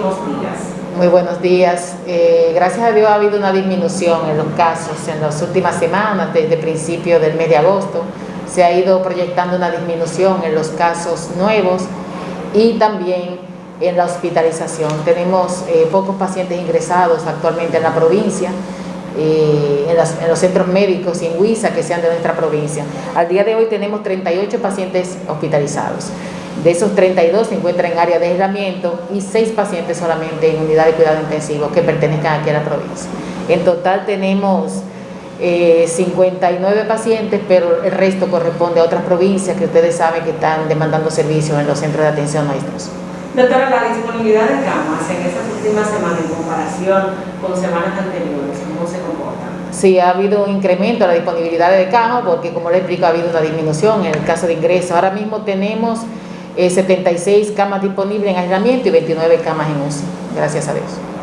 días? Muy buenos días. Eh, gracias a Dios ha habido una disminución en los casos en las últimas semanas, desde principio del mes de agosto. Se ha ido proyectando una disminución en los casos nuevos y también en la hospitalización. Tenemos eh, pocos pacientes ingresados actualmente en la provincia, eh, en, los centros médicos y en Huiza que sean de nuestra provincia. Al día de hoy tenemos 38 pacientes hospitalizados. De esos 32 se encuentran en área de aislamiento y 6 pacientes solamente en unidad de cuidado intensivo que pertenezcan aquí a la provincia. En total tenemos 59 eh, pacientes, pero el resto corresponde a otras provincias que ustedes saben que están demandando servicios en los centros de atención nuestros. Doctora, la disponibilidad de camas en estas últimas semanas en comparación con semanas anteriores, ¿cómo se comporta? Sí, ha habido un incremento en la disponibilidad de camas porque, como le explico, ha habido una disminución en el caso de ingreso. Ahora mismo tenemos 76 eh, camas disponibles en aislamiento y 29 camas en UCI, gracias a Dios.